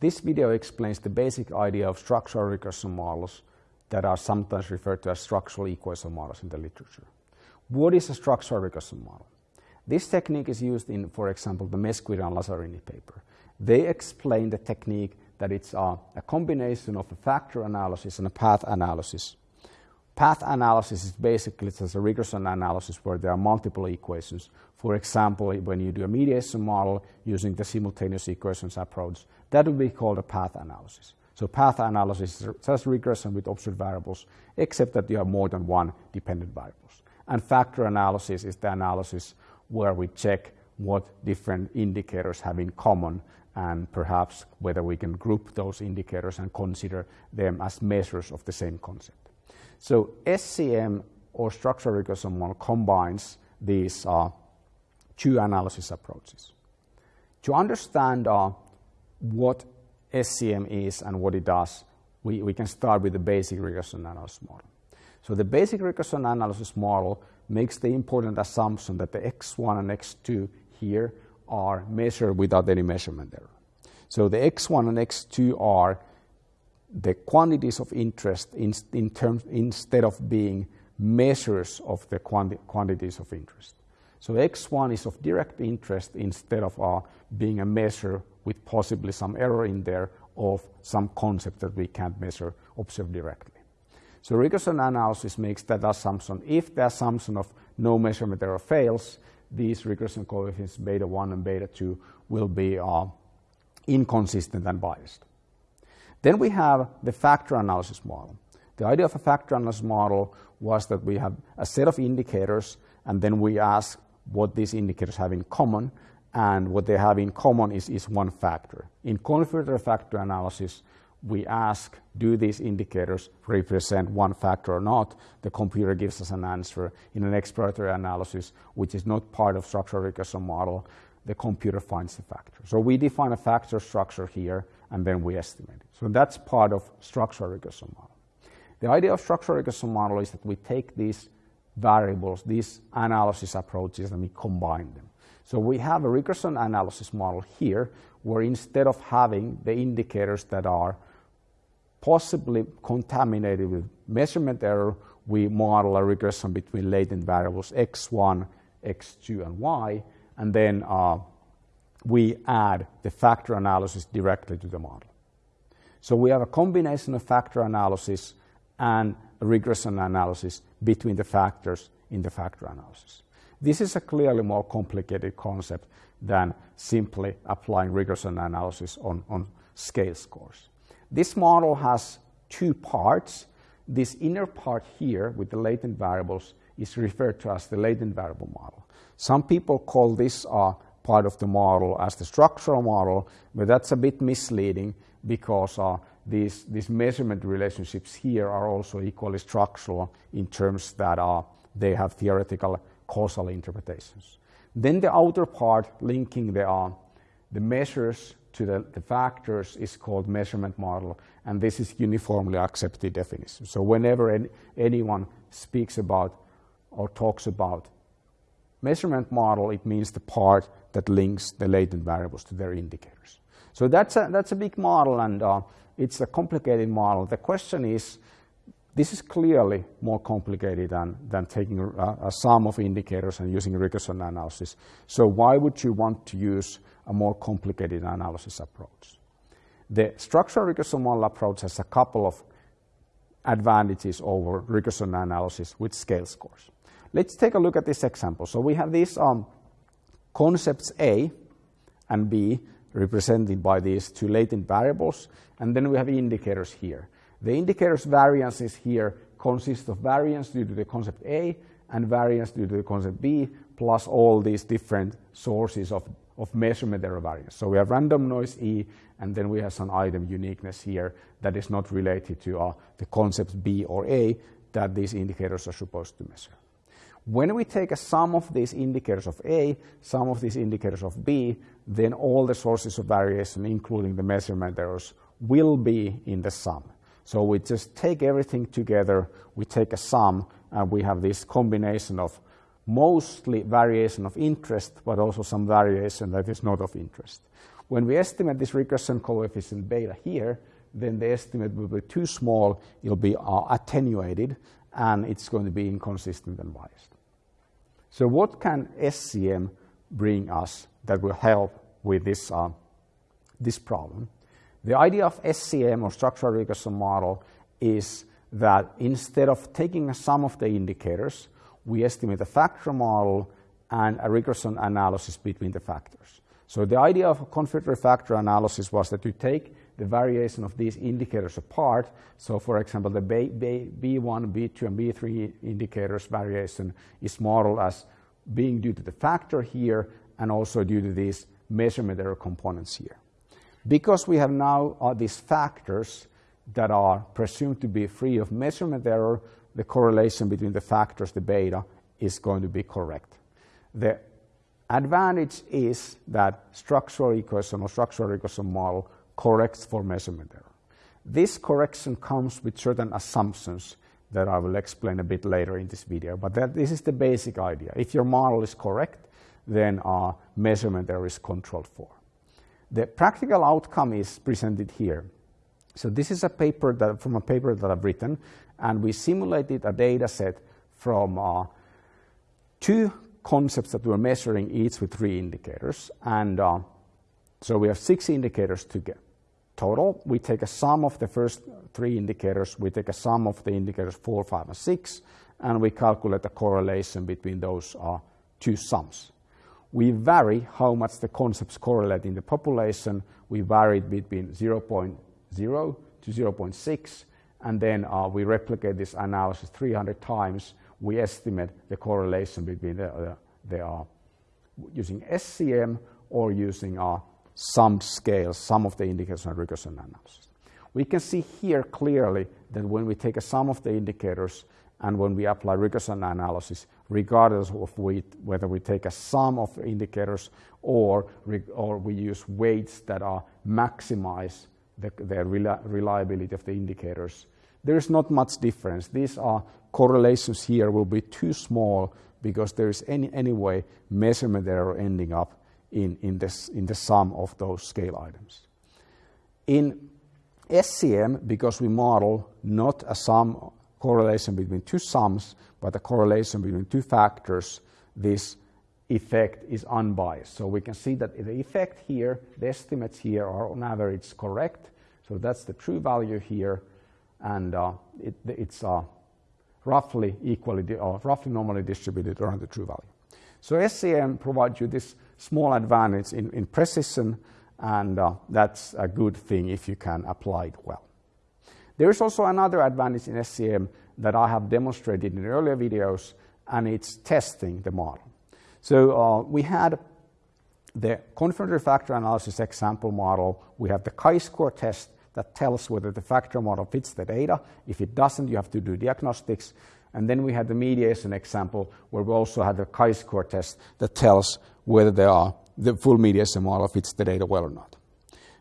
This video explains the basic idea of structural regression models that are sometimes referred to as structural equation models in the literature. What is a structural regression model? This technique is used in, for example, the Mesquita and Lazzarini paper. They explain the technique that it's a, a combination of a factor analysis and a path analysis. Path analysis is basically just a regression analysis where there are multiple equations. For example, when you do a mediation model using the simultaneous equations approach, that would be called a path analysis. So path analysis is just regression with observed variables, except that you have more than one dependent variables. And factor analysis is the analysis where we check what different indicators have in common and perhaps whether we can group those indicators and consider them as measures of the same concept. So SEM or structural regression model combines these uh, two analysis approaches. To understand uh, what SEM is and what it does, we, we can start with the basic regression analysis model. So the basic regression analysis model makes the important assumption that the x1 and x2 here are measured without any measurement error. So the x1 and x2 are the quantities of interest in, in terms, instead of being measures of the quanti quantities of interest. So x1 is of direct interest instead of uh, being a measure with possibly some error in there of some concept that we can't measure, observe directly. So regression analysis makes that assumption. If the assumption of no measurement error fails, these regression coefficients beta 1 and beta 2 will be uh, inconsistent and biased. Then we have the factor analysis model. The idea of a factor analysis model was that we have a set of indicators and then we ask what these indicators have in common and what they have in common is, is one factor. In confirmatory factor analysis, we ask, do these indicators represent one factor or not? The computer gives us an answer. In an exploratory analysis, which is not part of structural regression model, the computer finds the factor. So we define a factor structure here, and then we estimate it. So that's part of structural regression model. The idea of structural regression model is that we take these variables, these analysis approaches, and we combine them. So we have a regression analysis model here, where instead of having the indicators that are possibly contaminated with measurement error, we model a regression between latent variables x1, x2, and y, and then uh, we add the factor analysis directly to the model. So we have a combination of factor analysis and regression analysis between the factors in the factor analysis. This is a clearly more complicated concept than simply applying regression analysis on, on scale scores. This model has two parts. This inner part here with the latent variables is referred to as the latent variable model. Some people call this uh, part of the model as the structural model, but that's a bit misleading because uh, these, these measurement relationships here are also equally structural in terms that uh, they have theoretical causal interpretations. Then the outer part linking the, uh, the measures to the, the, factors is called measurement model, and this is uniformly accepted definition. So whenever any, anyone speaks about or talks about measurement model, it means the part that links the latent variables to their indicators. So that's a, that's a big model, and uh, it's a complicated model. The question is, this is clearly more complicated than, than taking a, a sum of indicators and using regression analysis. So why would you want to use a more complicated analysis approach. The structural regression model approach has a couple of advantages over regression analysis with scale scores. Let's take a look at this example. So we have these um, concepts A and B represented by these two latent variables, and then we have indicators here. The indicators variances here consist of variance due to the concept A and variance due to the concept B, plus all these different sources of of measurement error variance. So we have random noise E, and then we have some item uniqueness here that is not related to uh, the concepts B or A that these indicators are supposed to measure. When we take a sum of these indicators of A, sum of these indicators of B, then all the sources of variation, including the measurement errors, will be in the sum. So we just take everything together, we take a sum, and we have this combination of mostly variation of interest, but also some variation that is not of interest. When we estimate this regression coefficient beta here, then the estimate will be too small, it'll be uh, attenuated, and it's going to be inconsistent and biased. So what can SEM bring us that will help with this, uh, this problem? The idea of SEM or structural regression model is that instead of taking a sum of the indicators, we estimate a factor model and a regression analysis between the factors. So the idea of a confirmatory factor analysis was that you take the variation of these indicators apart. So for example, the B1, B2, and B3 indicators variation is modeled as being due to the factor here and also due to these measurement error components here. Because we have now these factors that are presumed to be free of measurement error, the correlation between the factors, the beta, is going to be correct. The advantage is that structural equation or structural regression model corrects for measurement error. This correction comes with certain assumptions that I will explain a bit later in this video, but that, this is the basic idea. If your model is correct, then measurement error is controlled for. The practical outcome is presented here. So this is a paper that, from a paper that I've written, and we simulated a data set from uh, two concepts that we're measuring, each with three indicators. And uh, so we have six indicators to get total. We take a sum of the first three indicators, we take a sum of the indicators four, five, and six, and we calculate the correlation between those uh, two sums. We vary how much the concepts correlate in the population. We vary it between 0.0 to 0.6, and then uh, we replicate this analysis 300 times. We estimate the correlation between the, uh, the uh, using SEM or using uh, sum scales, sum of the indicators and regression analysis. We can see here clearly that when we take a sum of the indicators and when we apply regression analysis, regardless of whether we take a sum of indicators or, or we use weights that are maximize the, the reliability of the indicators, there is not much difference. These are correlations here will be too small because there is any anyway measurement error ending up in, in, in the sum of those scale items. In SEM, because we model not a sum correlation between two sums, but a correlation between two factors, this effect is unbiased. So we can see that the effect here, the estimates here are on average correct. So that's the true value here, and uh, it, it's uh, roughly equally or roughly normally distributed around the true value. So SEM provides you this small advantage in, in precision, and uh, that's a good thing if you can apply it well. There is also another advantage in SEM that I have demonstrated in earlier videos, and it's testing the model. So uh, we had the confirmatory factor analysis example model. We have the chi-square test that tells whether the factor model fits the data. If it doesn't, you have to do diagnostics. And then we had the mediation example where we also had the chi-square test that tells whether they are, the full mediation model fits the data well or not.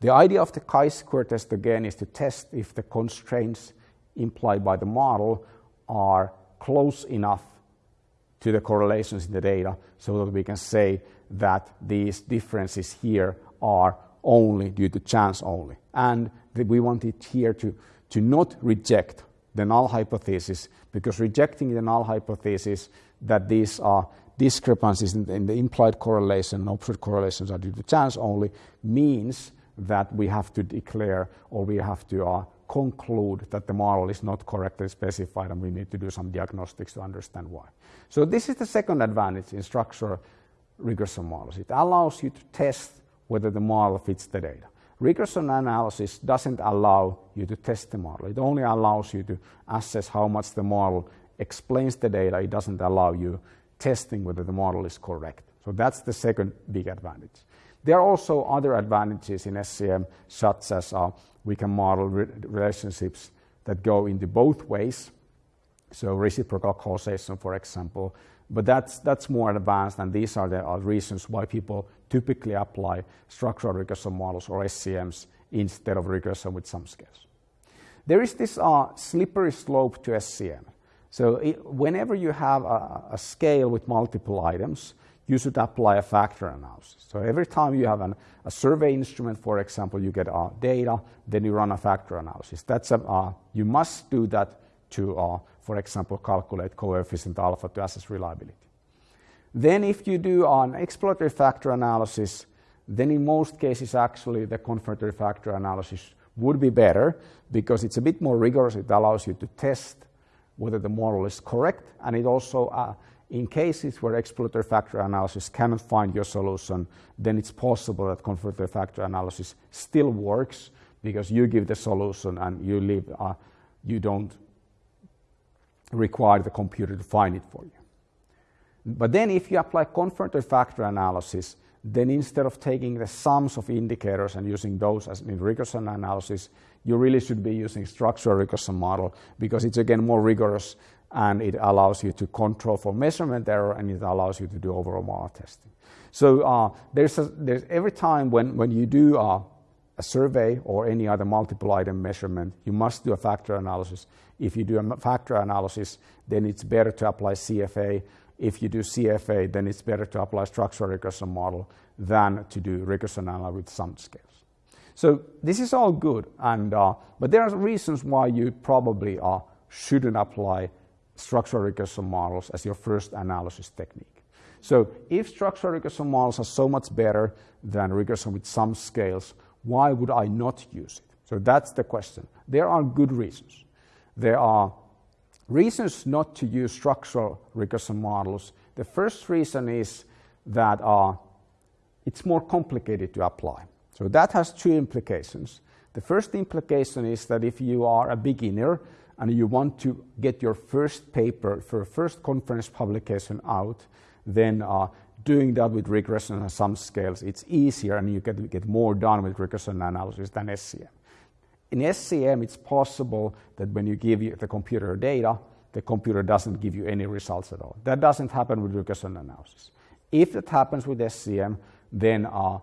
The idea of the chi-square test again is to test if the constraints implied by the model are close enough to the correlations in the data so that we can say that these differences here are only due to chance only. And we want it here to, to not reject the null hypothesis because rejecting the null hypothesis that these are discrepancies in the, in the implied correlation and opposite correlations are due to chance only means that we have to declare or we have to uh, conclude that the model is not correctly specified and we need to do some diagnostics to understand why. So this is the second advantage in structural regression models. It allows you to test whether the model fits the data. Regression analysis doesn't allow you to test the model. It only allows you to assess how much the model explains the data. It doesn't allow you testing whether the model is correct. So that's the second big advantage. There are also other advantages in SEM, such as uh, we can model re relationships that go into both ways. So reciprocal causation, for example. But that's, that's more advanced, and these are the uh, reasons why people typically apply structural regression models or SEMs instead of regression with sum scales. There is this uh, slippery slope to SEM. So it, whenever you have a, a scale with multiple items, you should apply a factor analysis. So every time you have an, a survey instrument, for example, you get uh, data, then you run a factor analysis. That's a, uh, you must do that to, uh, for example, calculate coefficient alpha to assess reliability. Then if you do an exploratory factor analysis, then in most cases actually the confirmatory factor analysis would be better because it's a bit more rigorous. It allows you to test whether the model is correct and it also uh, in cases where exploratory factor analysis cannot find your solution, then it's possible that confirmatory factor analysis still works because you give the solution and you leave, uh, you don't require the computer to find it for you. But then if you apply confirmatory factor analysis, then instead of taking the sums of indicators and using those as in regression analysis, you really should be using structural regression model because it's again more rigorous and it allows you to control for measurement error and it allows you to do overall model testing. So uh, there's, a, there's every time when, when you do uh, a survey or any other multiple item measurement, you must do a factor analysis. If you do a factor analysis, then it's better to apply CFA. If you do CFA, then it's better to apply structural regression model than to do regression analysis with sum scales. So this is all good, and, uh, but there are reasons why you probably uh, shouldn't apply structural regression models as your first analysis technique. So if structural regression models are so much better than regression with sum scales, why would I not use it? So that's the question. There are good reasons. There are reasons not to use structural regression models. The first reason is that uh, it's more complicated to apply. So that has two implications. The first implication is that if you are a beginner and you want to get your first paper for a first conference publication out, then uh, doing that with regression and sum scales, it's easier and you can get more done with regression analysis than SEM. In SEM, it's possible that when you give the computer data, the computer doesn't give you any results at all. That doesn't happen with regression analysis. If it happens with SEM, then uh,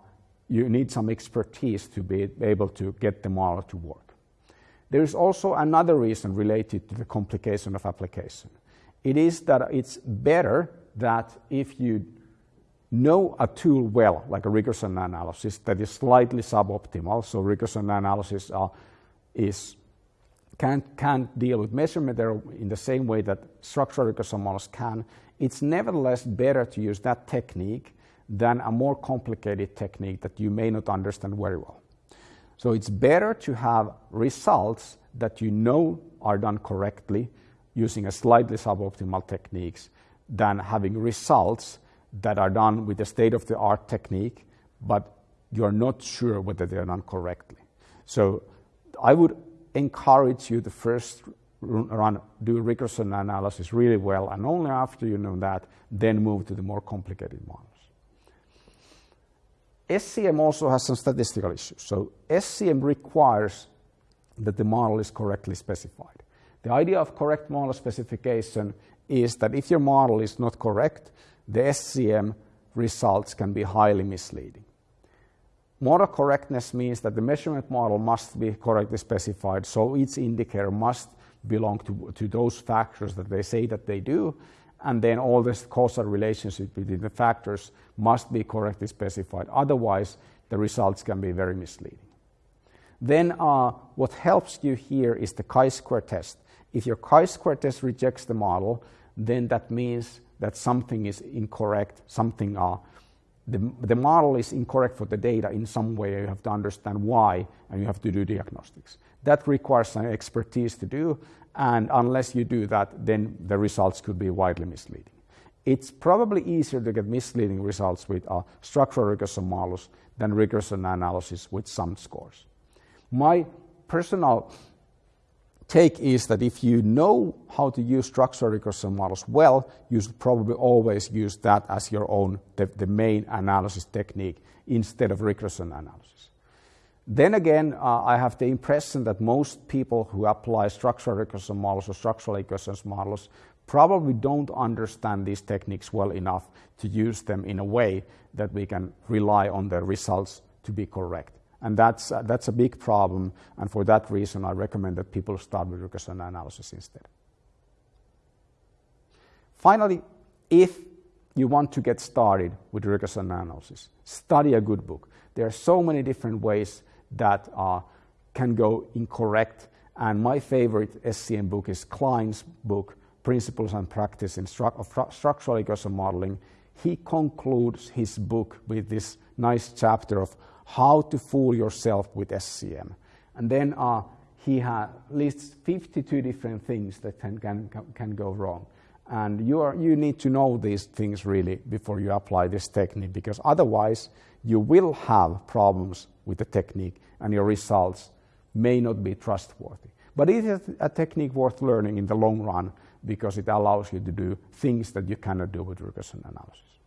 you need some expertise to be able to get the model to work. There is also another reason related to the complication of application. It is that it's better that if you know a tool well, like a regression analysis that is slightly suboptimal, so regression analysis uh, is can't, can't deal with measurement error in the same way that structural regression models can, it's nevertheless better to use that technique than a more complicated technique that you may not understand very well. So it's better to have results that you know are done correctly using a slightly suboptimal techniques than having results that are done with a state-of-the-art technique, but you're not sure whether they're done correctly. So I would encourage you to first run, do regression analysis really well, and only after you know that, then move to the more complicated models. SEM also has some statistical issues. So SEM requires that the model is correctly specified. The idea of correct model specification is that if your model is not correct, the SEM results can be highly misleading. Model correctness means that the measurement model must be correctly specified, so each indicator must belong to, to those factors that they say that they do, and then all this causal relationship between the factors must be correctly specified. Otherwise, the results can be very misleading. Then uh, what helps you here is the chi-square test. If your chi-square test rejects the model, then that means that something is incorrect, something, uh, the, the model is incorrect for the data in some way. You have to understand why, and you have to do diagnostics. That requires sum expertise to do, and unless you do that, then the results could be widely misleading. It's probably easier to get misleading results with uh, structural regression models than regression analysis with some scores. My personal take is that if you know how to use structural regression models well, you should probably always use that as your own, the, the main analysis technique instead of regression analysis. Then again, uh, I have the impression that most people who apply structural regression models or structural regression models probably don't understand these techniques well enough to use them in a way that we can rely on the results to be correct. And that's, uh, that's a big problem, and for that reason, I recommend that people start with regression analysis instead. Finally, if you want to get started with regression analysis, study a good book. There are so many different ways that uh, can go incorrect. And my favorite SEM book is Kline's book, Principles and Practice in Stru of Structural Regression Modeling. He concludes his book with this nice chapter of how to fool yourself with SEM. And then uh, he lists 52 different things that can, can, can go wrong. And you, are, you need to know these things really before you apply this technique because otherwise you will have problems with the technique and your results may not be trustworthy. But it is a technique worth learning in the long run because it allows you to do things that you cannot do with regression analysis.